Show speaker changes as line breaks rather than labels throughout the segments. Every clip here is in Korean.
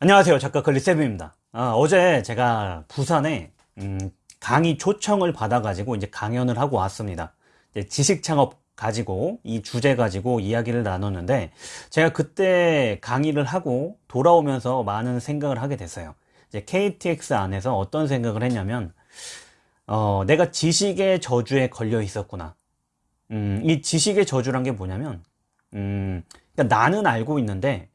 안녕하세요. 작가 걸리세븐입니다. 아, 어제 제가 부산에 음, 강의 초청을 받아 가지고 이제 강연을 하고 왔습니다. 지식 창업 가지고 이 주제 가지고 이야기를 나눴는데 제가 그때 강의를 하고 돌아오면서 많은 생각을 하게 됐어요. 이제 KTX 안에서 어떤 생각을 했냐면 어, 내가 지식의 저주에 걸려 있었구나. 음, 이 지식의 저주란 게 뭐냐면 음, 그러니까 나는 알고 있는데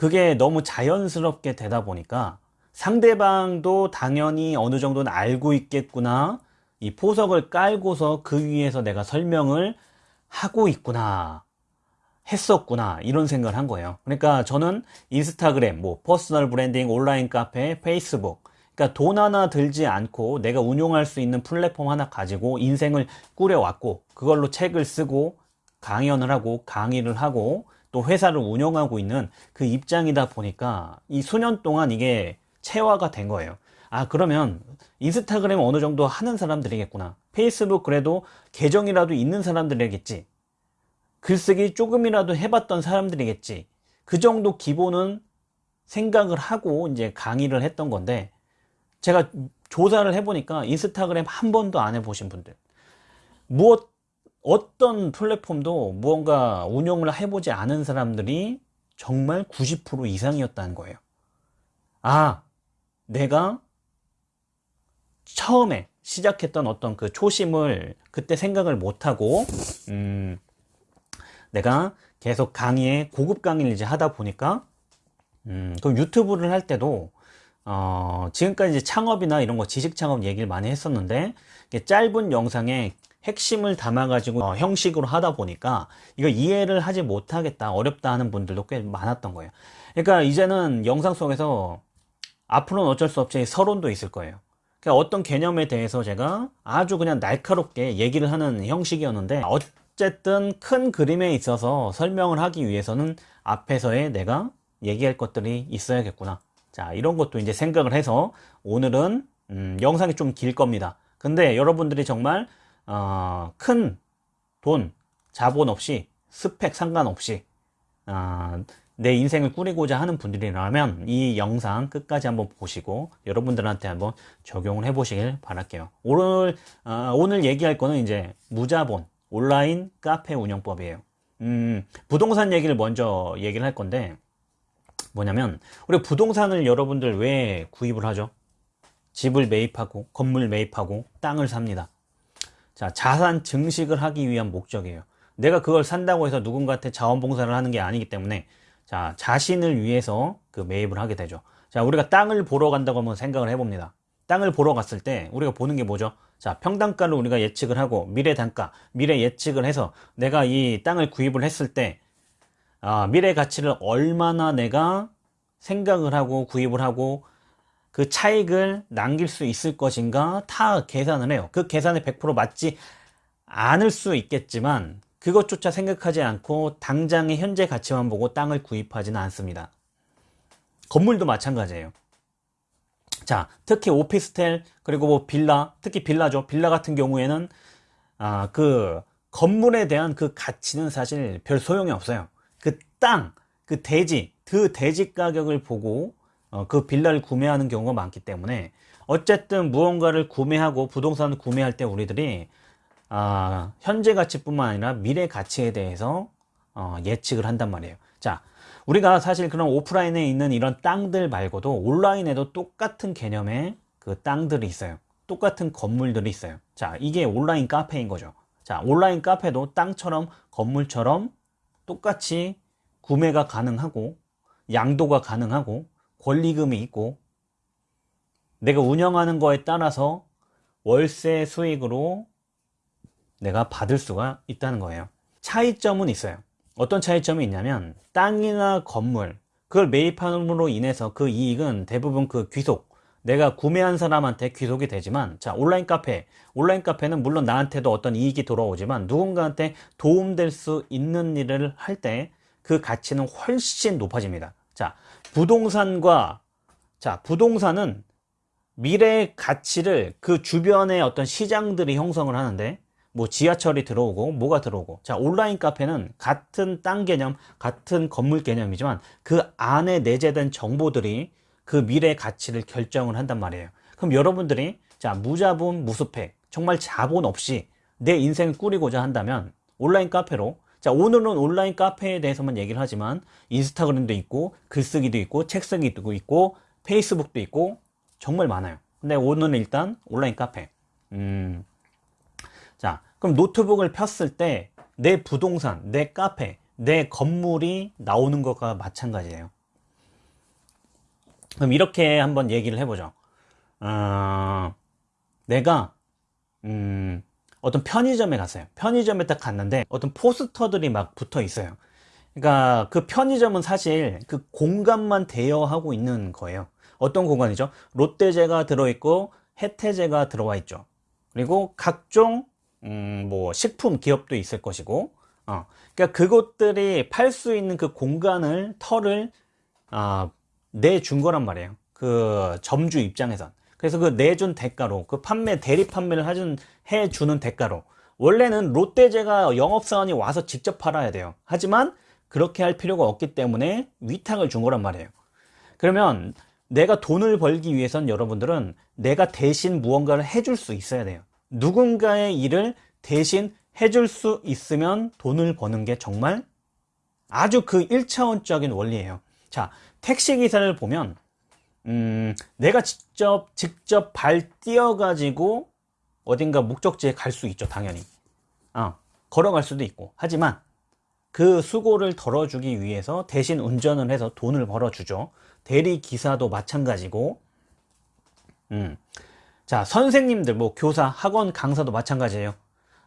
그게 너무 자연스럽게 되다 보니까 상대방도 당연히 어느 정도는 알고 있겠구나. 이 포석을 깔고서 그 위에서 내가 설명을 하고 있구나. 했었구나. 이런 생각을 한 거예요. 그러니까 저는 인스타그램 뭐 personal branding 온라인 카페 페이스북. 그러니까 돈 하나 들지 않고 내가 운용할 수 있는 플랫폼 하나 가지고 인생을 꾸려왔고 그걸로 책을 쓰고 강연을 하고 강의를 하고 또 회사를 운영하고 있는 그 입장이다 보니까 이 수년 동안 이게 체화가 된 거예요. 아 그러면 인스타그램 어느 정도 하는 사람들이겠구나. 페이스북 그래도 계정이라도 있는 사람들이겠지. 글쓰기 조금이라도 해봤던 사람들이겠지. 그 정도 기본은 생각을 하고 이제 강의를 했던 건데 제가 조사를 해보니까 인스타그램 한 번도 안 해보신 분들. 무엇 어떤 플랫폼도 무언가 운영을 해보지 않은 사람들이 정말 90% 이상이었다는 거예요. 아 내가 처음에 시작했던 어떤 그 초심을 그때 생각을 못하고 음 내가 계속 강의에 고급 강의를 이제 하다 보니까 음 그럼 유튜브를 할 때도 어 지금까지 창업이나 이런 거 지식 창업 얘기를 많이 했었는데 짧은 영상에 핵심을 담아 가지고 어, 형식으로 하다 보니까 이거 이해를 하지 못하겠다 어렵다 하는 분들도 꽤 많았던 거예요. 그러니까 이제는 영상 속에서 앞으로는 어쩔 수 없이 서론도 있을 거예요. 그러니까 어떤 개념에 대해서 제가 아주 그냥 날카롭게 얘기를 하는 형식이었는데 어쨌든 큰 그림에 있어서 설명을 하기 위해서는 앞에서의 내가 얘기할 것들이 있어야겠구나. 자 이런 것도 이제 생각을 해서 오늘은 음, 영상이 좀 길 겁니다. 근데 여러분들이 정말 어, 큰 돈, 자본 없이 스펙 상관없이 어, 내 인생을 꾸리고자 하는 분들이라면 이 영상 끝까지 한번 보시고 여러분들한테 한번 적용을 해 보시길 바랄게요. 오늘 어, 오늘 얘기할 거는 이제 무자본 온라인 카페 운영법이에요. 음, 부동산 얘기를 먼저 얘기를 할 건데 뭐냐면 우리 부동산을 여러분들 왜 구입을 하죠? 집을 매입하고 건물 매입하고 땅을 삽니다 자, 자산 증식을 하기 위한 목적이에요. 내가 그걸 산다고 해서 누군가한테 자원봉사를 하는 게 아니기 때문에 자, 자신을 위해서 그 매입을 하게 되죠. 자, 우리가 땅을 보러 간다고 한번 생각을 해봅니다. 땅을 보러 갔을 때 우리가 보는 게 뭐죠? 자, 평당가를 우리가 예측을 하고 미래 단가, 미래 예측을 해서 내가 이 땅을 구입을 했을 때 아, 미래 가치를 얼마나 내가 생각을 하고 구입을 하고 그 차익을 남길 수 있을 것인가 다 계산을 해요. 그 계산에 100% 맞지 않을 수 있겠지만 그것조차 생각하지 않고 당장의 현재 가치만 보고 땅을 구입하지는 않습니다. 건물도 마찬가지예요. 자 특히 오피스텔 그리고 뭐 빌라 특히 빌라죠. 빌라 같은 경우에는 아, 그 건물에 대한 그 가치는 사실 별 소용이 없어요. 그 땅, 그 대지, 그 대지 가격을 보고 어, 그 빌라를 구매하는 경우가 많기 때문에 어쨌든 무언가를 구매하고 부동산을 구매할 때 우리들이 아, 현재 가치뿐만 아니라 미래 가치에 대해서 어, 예측을 한단 말이에요. 자 우리가 사실 그런 오프라인에 있는 이런 땅들 말고도 온라인에도 똑같은 개념의 그 땅들이 있어요. 똑같은 건물들이 있어요. 자 이게 온라인 카페인 거죠. 자 온라인 카페도 땅처럼 건물처럼 똑같이 구매가 가능하고 양도가 가능하고 권리금이 있고 내가 운영하는 거에 따라서 월세 수익으로 내가 받을 수가 있다는 거예요. 차이점은 있어요. 어떤 차이점이 있냐면 땅이나 건물 그걸 매입함으로 인해서 그 이익은 대부분 그 귀속 내가 구매한 사람한테 귀속이 되지만 자 온라인 카페 온라인 카페는 물론 나한테도 어떤 이익이 돌아오지만 누군가한테 도움될 수 있는 일을 할 때 그 가치는 훨씬 높아집니다. 자 부동산과 자 부동산은 미래의 가치를 그 주변의 어떤 시장들이 형성을 하는데 뭐 지하철이 들어오고 뭐가 들어오고. 자 온라인 카페는 같은 땅 개념 같은 건물 개념이지만 그 안에 내재된 정보들이 그 미래의 가치를 결정을 한단 말이에요. 그럼 여러분들이 자 무자본 무수팩 정말 자본 없이 내 인생을 꾸리고자 한다면 온라인 카페로 자 오늘은 온라인 카페에 대해서만 얘기를 하지만 인스타그램도 있고 글쓰기도 있고 책 쓰기도 있고 페이스북도 있고 정말 많아요 근데 오늘은 일단 온라인 카페 음, 자, 그럼 노트북을 폈을 때 내 부동산, 내 카페, 내 건물이 나오는 것과 마찬가지예요. 그럼 이렇게 한번 얘기를 해보죠. 어, 내가 음, 어떤 편의점에 갔어요. 편의점에 딱 갔는데 어떤 포스터들이 막 붙어 있어요. 그러니까 그 편의점은 사실 그 공간만 대여하고 있는 거예요. 어떤 공간이죠? 롯데제가 들어있고 혜태제가 들어와 있죠. 그리고 각종 음, 뭐 식품 기업도 있을 것이고 어, 그러니까 그것들이 팔 수 있는 그 공간을 털을 어, 내준 거란 말이에요 그 점주 입장에선 그래서 그 내준 대가로 그 판매 대리 판매를 해준, 해주는 대가로. 원래는 롯데제가 영업사원이 와서 직접 팔아야 돼요. 하지만 그렇게 할 필요가 없기 때문에 위탁을 준 거란 말이에요. 그러면 내가 돈을 벌기 위해선 여러분들은 내가 대신 무언가를 해줄 수 있어야 돼요. 누군가의 일을 대신 해줄 수 있으면 돈을 버는 게 정말 아주 그 1차원적인 원리예요. 자 택시기사를 보면 음, 내가 직접 직접 발 띄어 가지고 어딘가 목적지에 갈 수 있죠 당연히. 어, 걸어갈 수도 있고. 하지만 그 수고를 덜어주기 위해서 대신 운전을 해서 돈을 벌어주죠. 대리기사도 마찬가지고. 음. 자 선생님들 뭐 교사 학원 강사도 마찬가지예요.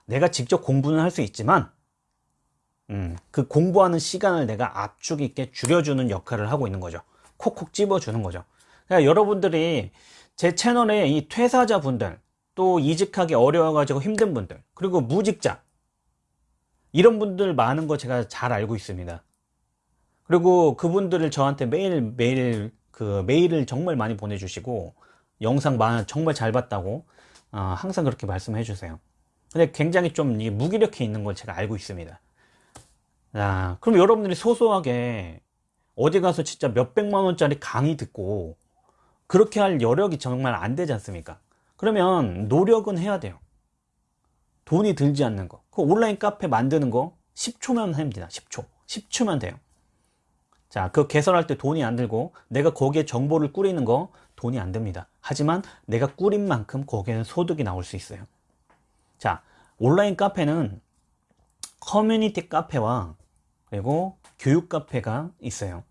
내가 직접 공부는 할 수 있지만 음, 그 공부하는 시간을 내가 압축 있게 줄여주는 역할을 하고 있는 거죠. 콕콕 집어주는 거죠 그러니까 여러분들이 제 채널에 이 퇴사자 분들 또 이직하기 어려워 가지고 힘든 분들 그리고 무직자 이런 분들 많은 거 제가 잘 알고 있습니다. 그리고 그분들을 저한테 매일 매일 그 메일을 정말 많이 보내주시고 영상 많 정말 잘 봤다고 어, 항상 그렇게 말씀해 주세요. 근데 굉장히 좀 무기력해 있는 걸 제가 알고 있습니다. 자, 그럼 여러분들이 소소하게 어디 가서 진짜 몇백만 원짜리 강의 듣고 그렇게 할 여력이 정말 안 되지 않습니까 그러면 노력은 해야 돼요 돈이 들지 않는 거. 그 온라인 카페 만드는 거 10초면 합니다. 10초. 10초면 돼요. 자, 그 개설할 때 돈이 안 들고 내가 거기에 정보를 꾸리는 거 돈이 안 듭니다. 하지만 내가 꾸린 만큼 거기에는 소득이 나올 수 있어요. 자, 온라인 카페는 커뮤니티 카페와 그리고 교육 카페가 있어요.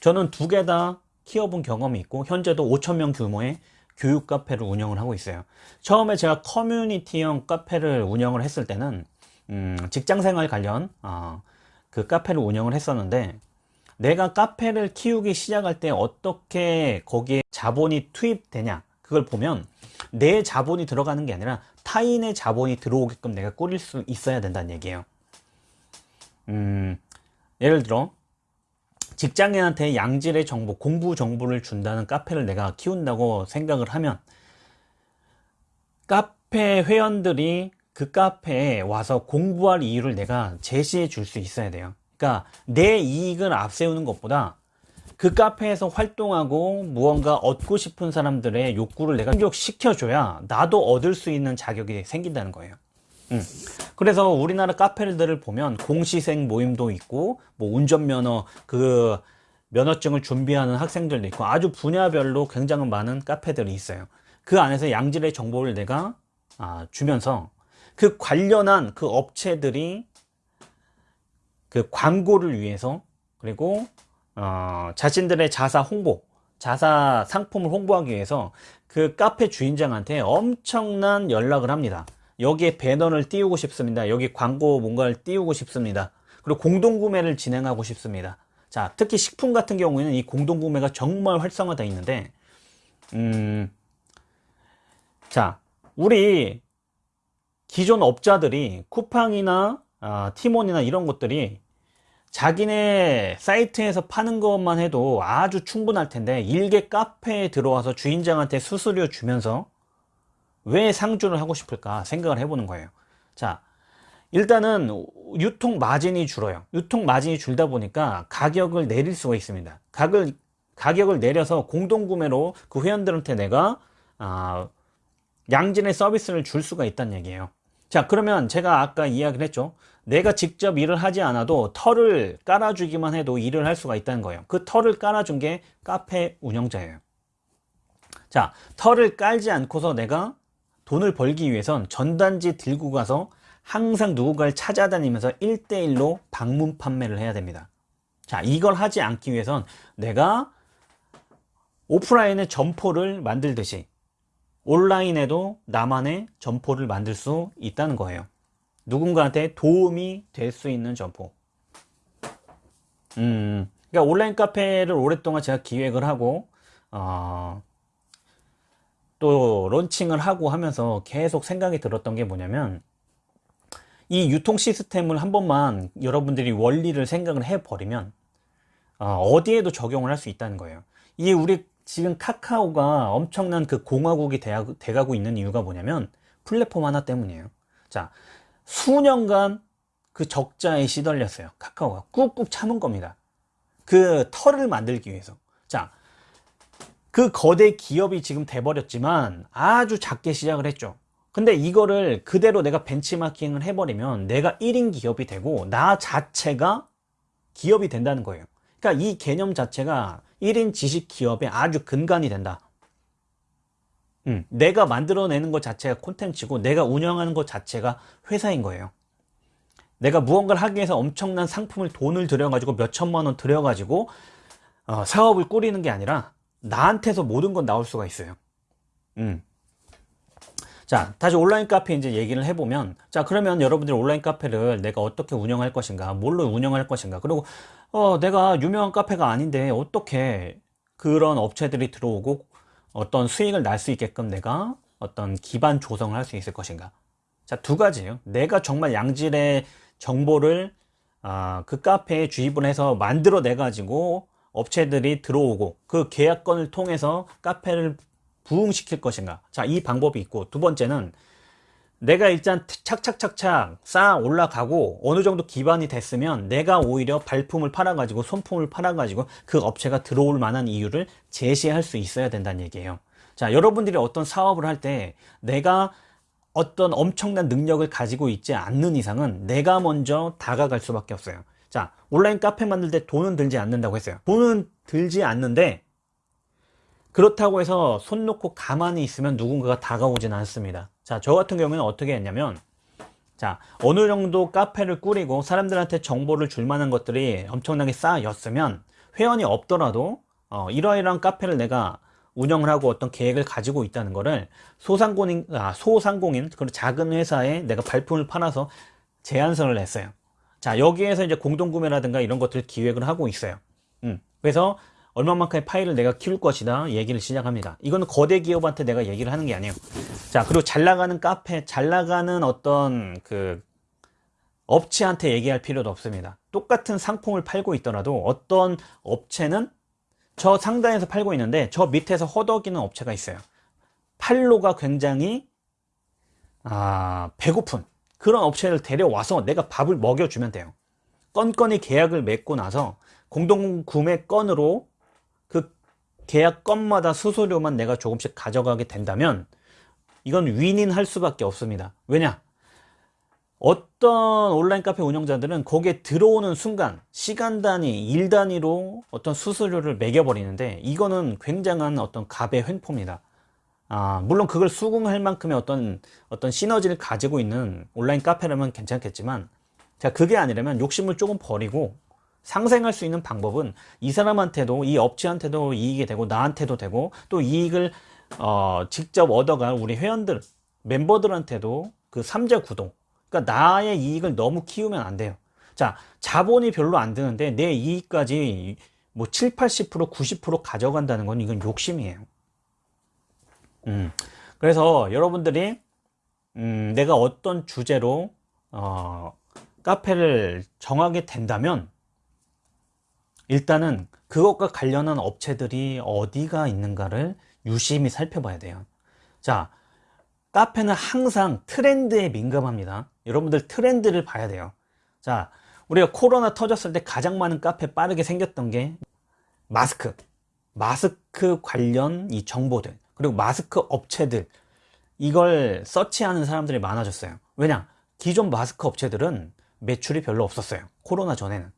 저는 두 개 다 키워본 경험이 있고 현재도 5천명 규모의 교육 카페를 운영을 하고 있어요. 처음에 제가 커뮤니티형 카페를 운영을 했을 때는 음, 직장생활 관련 어, 그 카페를 운영을 했었는데 내가 카페를 키우기 시작할 때 어떻게 거기에 자본이 투입되냐 그걸 보면 내 자본이 들어가는 게 아니라 타인의 자본이 들어오게끔 내가 꾸릴 수 있어야 된다는 얘기예요 음, 예를 들어 직장인한테 양질의 정보 공부 정보를 준다는 카페를 내가 키운다고 생각을 하면 카페 회원들이 그 카페에 와서 공부할 이유를 내가 제시해 줄 수 있어야 돼요. 그러니까 내 이익을 앞세우는 것보다 그 카페에서 활동하고 무언가 얻고 싶은 사람들의 욕구를 내가 충족시켜줘야 나도 얻을 수 있는 자격이 생긴다는 거예요 음. 그래서 우리나라 카페들을 보면 공시생 모임도 있고 뭐 운전면허 그 면허증을 준비하는 학생들도 있고 아주 분야별로 굉장히 많은 카페들이 있어요 그 안에서 양질의 정보를 내가 아, 주면서 그 관련한 그 업체들이 그 광고를 위해서 그리고 어, 자신들의 자사 홍보 자사 상품을 홍보하기 위해서 그 카페 주인장한테 엄청난 연락을 합니다 여기에 배너를 띄우고 싶습니다. 여기 광고 뭔가를 띄우고 싶습니다. 그리고 공동구매를 진행하고 싶습니다. 자 특히 식품 같은 경우에는 이 공동구매가 정말 활성화되어 있는데 음, 자 우리 기존 업자들이 쿠팡이나 어, 티몬이나 이런 것들이 자기네 사이트에서 파는 것만 해도 아주 충분할 텐데 일개 카페에 들어와서 주인장한테 수수료 주면서 왜 상주를 하고 싶을까 생각을 해보는 거예요 자, 일단은 유통 마진이 줄어요. 유통 마진이 줄다 보니까 가격을 내릴 수가 있습니다. 가격을, 가격을 내려서 공동구매로 그 회원들한테 내가, 아, 양질의 서비스를 줄 수가 있다는 얘기예요. 자, 그러면 제가 아까 이야기를 했죠. 내가 직접 일을 하지 않아도 털을 깔아주기만 해도 일을 할 수가 있다는 거예요. 그 털을 깔아준 게 카페 운영자예요. 자, 털을 깔지 않고서 내가 돈을 벌기 위해선 전단지 들고 가서 항상 누군가를 찾아다니면서 1대1로 방문 판매를 해야 됩니다. 자, 이걸 하지 않기 위해선 내가 오프라인의 점포를 만들듯이 온라인에도 나만의 점포를 만들 수 있다는 거예요. 누군가한테 도움이 될 수 있는 점포. 음, 그러니까 온라인 카페를 오랫동안 제가 기획을 하고, 어, 또 론칭을 하고 하면서 계속 생각이 들었던 게 뭐냐면, 이 유통 시스템을 한 번만 여러분들이 원리를 생각을 해버리면, 어, 디에도 적용을 할 수 있다는 거예요. 이게 우리 지금 카카오가 엄청난 그 공화국이 돼가고 있는 이유가 뭐냐면, 플랫폼 하나 때문이에요. 자, 수년간 그 적자에 시달렸어요. 카카오가 꾹꾹 참은 겁니다. 그 털을 만들기 위해서. 자, 그 거대 기업이 지금 돼버렸지만 아주 작게 시작을 했죠. 근데 이거를 그대로 내가 벤치마킹을 해버리면 내가 1인 기업이 되고 나 자체가 기업이 된다는 거예요. 그러니까 이 개념 자체가 1인 지식 기업의 아주 근간이 된다. 음, 내가 만들어내는 것 자체가 콘텐츠고 내가 운영하는 것 자체가 회사인 거예요. 내가 무언가를 하기 위해서 엄청난 상품을 돈을 들여가지고 몇 천만 원 들여가지고 어, 사업을 꾸리는 게 아니라 나한테서 모든 건 나올 수가 있어요. 음. 자, 다시 온라인 카페 이제 얘기를 해보면, 자, 그러면 여러분들 온라인 카페를 내가 어떻게 운영할 것인가, 뭘로 운영할 것인가, 그리고, 어, 내가 유명한 카페가 아닌데, 어떻게 그런 업체들이 들어오고 어떤 수익을 날 수 있게끔 내가 어떤 기반 조성을 할 수 있을 것인가 자 두 가지예요 내가 정말 양질의 정보를 아, 그 카페에 주입을 해서 만들어 내 가지고 업체들이 들어오고 그 계약건을 통해서 카페를 부흥시킬 것인가 자 이 방법이 있고 두 번째는 내가 일단 착착착착 쌓아 올라가고 어느 정도 기반이 됐으면 내가 오히려 발품을 팔아 가지고 손품을 팔아 가지고 그 업체가 들어올 만한 이유를 제시할 수 있어야 된다는 얘기예요. 자, 여러분들이 어떤 사업을 할 때 내가 어떤 엄청난 능력을 가지고 있지 않는 이상은 내가 먼저 다가갈 수밖에 없어요. 자, 온라인 카페 만들 때 돈은 들지 않는다고 했어요. 돈은 들지 않는데 그렇다고 해서 손 놓고 가만히 있으면 누군가가 다가오진 않습니다. 자, 저 같은 경우에는 어떻게 했냐면, 자, 어느 정도 카페를 꾸리고 사람들한테 정보를 줄 만한 것들이 엄청나게 쌓였으면 회원이 없더라도 어, 이러이러한 카페를 내가 운영을 하고 어떤 계획을 가지고 있다는 거를 소상공인, 아, 소상공인, 그리고 작은 회사에 내가 발품을 팔아서 제안서를 냈어요. 자, 여기에서 이제 공동구매라든가 이런 것들 을 기획을 하고 있어요. 음, 그래서 얼마만큼의 파일을 내가 키울 것이다 얘기를 시작합니다. 이거는 거대 기업한테 내가 얘기를 하는 게 아니에요. 자 그리고 잘 나가는 카페 잘 나가는 어떤 그 업체한테 얘기할 필요도 없습니다. 똑같은 상품을 팔고 있더라도 어떤 업체는 저 상단에서 팔고 있는데 저 밑에서 허덕이는 업체가 있어요. 팔로가 굉장히 아 배고픈 그런 업체를 데려와서 내가 밥을 먹여주면 돼요. 건건이 계약을 맺고 나서 공동구매 건으로 계약 건마다 수수료만 내가 조금씩 가져가게 된다면 이건 윈인 할 수밖에 없습니다. 왜냐? 어떤 온라인 카페 운영자들은 거기에 들어오는 순간 시간 단위 일 단위로 어떤 수수료를 매겨버리는데 이거는 굉장한 어떤 갑의 횡포입니다 아, 물론 그걸 수긍할 만큼의 어떤 어떤 시너지를 가지고 있는 온라인 카페라면 괜찮겠지만 자 그게 아니라면 욕심을 조금 버리고 상생할 수 있는 방법은 이 사람한테도 이 업체한테도 이익이 되고 나한테도 되고 또 이익을 어, 직접 얻어갈 우리 회원들 멤버들한테도 그 삼자 구동 그러니까 나의 이익을 너무 키우면 안 돼요. 자 자본이 별로 안 드는데 내 이익까지 뭐 7, 80% 90% 가져간다는 건 이건 욕심이에요 음, 그래서 여러분들이 음, 내가 어떤 주제로 어, 카페를 정하게 된다면 일단은 그것과 관련한 업체들이 어디가 있는가를 유심히 살펴봐야 돼요. 자 카페는 항상 트렌드에 민감합니다. 여러분들 트렌드를 봐야 돼요. 자, 우리가 코로나 터졌을 때 가장 많은 카페 빠르게 생겼던 게 마스크, 마스크 관련 이 정보들, 그리고 마스크 업체들, 이걸 서치하는 사람들이 많아졌어요. 왜냐? 기존 마스크 업체들은 매출이 별로 없었어요. 코로나 전에는.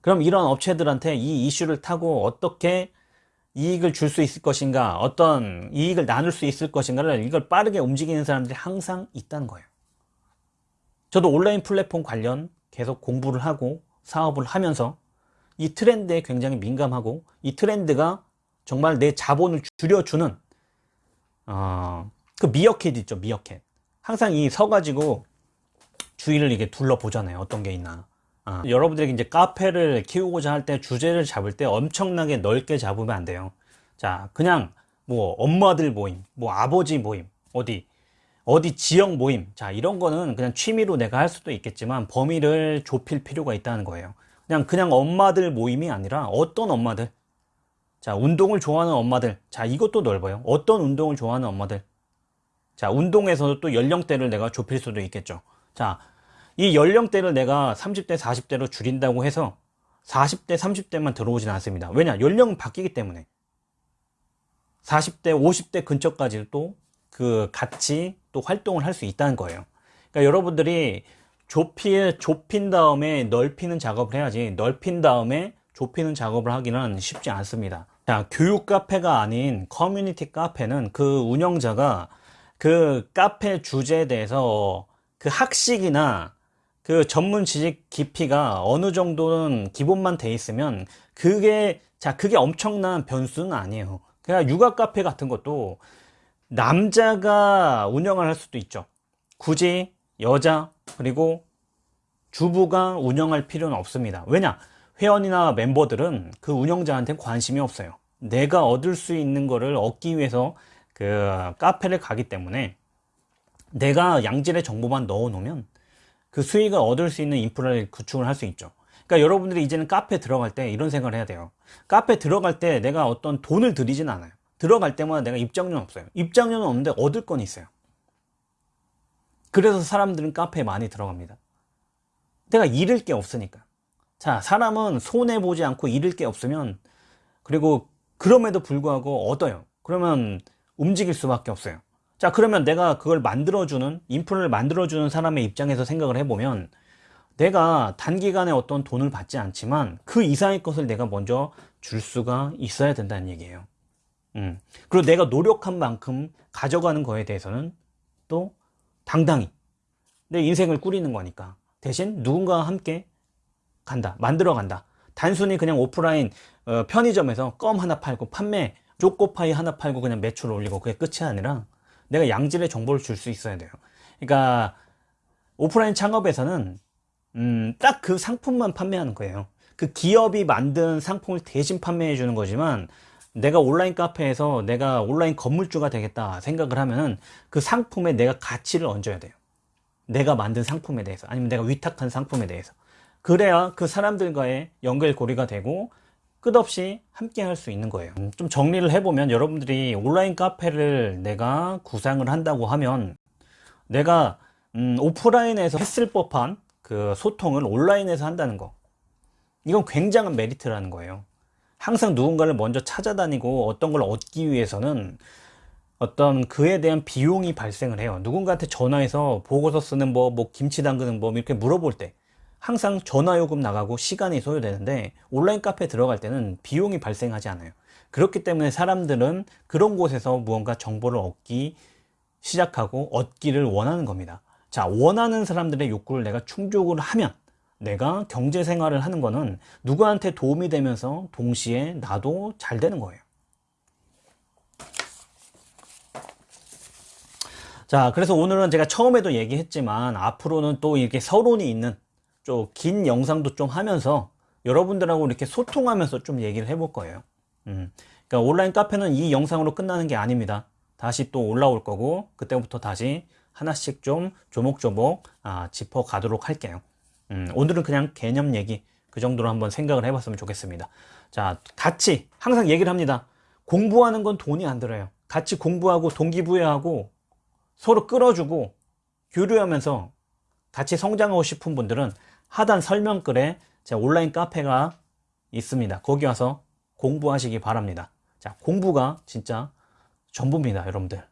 그럼 이런 업체들한테 이 이슈를 타고 어떻게 이익을 줄 수 있을 것인가, 어떤 이익을 나눌 수 있을 것인가를 이걸 빠르게 움직이는 사람들이 항상 있다는 거예요. 저도 온라인 플랫폼 관련 계속 공부를 하고 사업을 하면서 이 트렌드에 굉장히 민감하고 이 트렌드가 정말 내 자본을 줄여주는 어, 그 미어캣 있죠 미어캣. 항상 이 서가지고 주위를 이렇게 둘러보잖아요 어떤 게 있나. 아, 여러분들이 이제 카페를 키우고자 할 때 주제를 잡을 때 엄청나게 넓게 잡으면 안 돼요. 자 그냥 뭐 엄마들 모임 뭐 아버지 모임 어디 어디 지역 모임. 자 이런 거는 그냥 취미로 내가 할 수도 있겠지만 범위를 좁힐 필요가 있다는 거예요. 그냥 그냥 엄마들 모임이 아니라 어떤 엄마들 자 운동을 좋아하는 엄마들. 자 이것도 넓어요. 어떤 운동을 좋아하는 엄마들? 자 운동에서도 또 연령대를 내가 좁힐 수도 있겠죠. 자 이 연령대를 내가 30대 40대로 줄인다고 해서 40대 30대만 들어오진 않습니다. 왜냐? 연령은 바뀌기 때문에. 40대 50대 근처까지 또그 같이 또 활동을 할 수 있다는 거예요. 그러니까 여러분들이 좁히, 좁힌 다음에 넓히는 작업을 해야지 넓힌 다음에 좁히는 작업을 하기는 쉽지 않습니다 자 교육 카페가 아닌 커뮤니티 카페는 그 운영자가 그 카페 주제에 대해서 그 학식이나 그 전문 지식 깊이가 어느 정도는 기본만 돼 있으면 그게 자 그게 엄청난 변수는 아니에요. 그냥 육아 카페 같은 것도 남자가 운영을 할 수도 있죠. 굳이 여자 그리고 주부가 운영할 필요는 없습니다. 왜냐 회원이나 멤버들은 그 운영자한테 관심이 없어요. 내가 얻을 수 있는 거를 얻기 위해서 그 카페를 가기 때문에 내가 양질의 정보만 넣어 놓으면 그 수익을 얻을 수 있는 인프라를 구축을 할 수 있죠. 그러니까 여러분들이 이제는 카페 들어갈 때 이런 생각을 해야 돼요. 카페 들어갈 때 내가 어떤 돈을 들이진 않아요. 들어갈 때마다 내가 입장료는 없어요. 입장료는 없는데 얻을 건 있어요. 그래서 사람들은 카페에 많이 들어갑니다. 내가 잃을 게 없으니까 자 사람은 손해보지 않고 잃을 게 없으면 그리고 그럼에도 불구하고 얻어요. 그러면 움직일 수밖에 없어요. 자 그러면 내가 그걸 만들어주는 인프라를 만들어주는 사람의 입장에서 생각을 해보면 내가 단기간에 어떤 돈을 받지 않지만 그 이상의 것을 내가 먼저 줄 수가 있어야 된다는 얘기예요. 음. 그리고 내가 노력한 만큼 가져가는 거에 대해서는 또 당당히 내 인생을 꾸리는 거니까. 대신 누군가와 함께 간다 만들어 간다. 단순히 그냥 오프라인 어, 편의점에서 껌 하나 팔고 판매 초코파이 하나 팔고 그냥 매출 올리고 그게 끝이 아니라 내가 양질의 정보를 줄 수 있어야 돼요. 그러니까 오프라인 창업에서는 음, 딱 그 상품만 판매하는 거예요. 그 기업이 만든 상품을 대신 판매해 주는 거지만 내가 온라인 카페에서 내가 온라인 건물주가 되겠다 생각을 하면은 그 상품에 내가 가치를 얹어야 돼요. 내가 만든 상품에 대해서 아니면 내가 위탁한 상품에 대해서 그래야 그 사람들과의 연결고리가 되고 끝없이 함께 할 수 있는 거예요. 음, 좀 정리를 해보면 여러분들이 온라인 카페를 내가 구상을 한다고 하면 내가 음, 오프라인에서 했을 법한 그 소통을 온라인에서 한다는 거. 이건 굉장한 메리트라는 거예요. 항상 누군가를 먼저 찾아다니고 어떤 걸 얻기 위해서는 어떤 그에 대한 비용이 발생을 해요. 누군가한테 전화해서 보고서 쓰는 법, 뭐 김치 담그는 법 이렇게 물어볼 때 항상 전화요금 나가고 시간이 소요되는데 온라인 카페 들어갈 때는 비용이 발생하지 않아요. 그렇기 때문에 사람들은 그런 곳에서 무언가 정보를 얻기 시작하고 얻기를 원하는 겁니다. 자 원하는 사람들의 욕구를 내가 충족을 하면 내가 경제 생활을 하는 거는 누구한테 도움이 되면서 동시에 나도 잘 되는 거예요. 자 그래서 오늘은 제가 처음에도 얘기했지만 앞으로는 또 이렇게 서론이 있는 좀 긴 영상도 좀 하면서 여러분들하고 이렇게 소통하면서 좀 얘기를 해볼 거예요. 음, 그러니까 온라인 카페는 이 영상으로 끝나는 게 아닙니다. 다시 또 올라올 거고 그때부터 다시 하나씩 좀 조목조목 아, 짚어 가도록 할게요. 음, 오늘은 그냥 개념 얘기 그 정도로 한번 생각을 해봤으면 좋겠습니다. 자 같이 항상 얘기를 합니다. 공부하는 건 돈이 안 들어요. 같이 공부하고 동기부여하고 서로 끌어주고 교류하면서 같이 성장하고 싶은 분들은 하단 설명글에 제 온라인 카페가 있습니다. 거기 와서 공부하시기 바랍니다. 자, 공부가 진짜 전부입니다, 여러분들.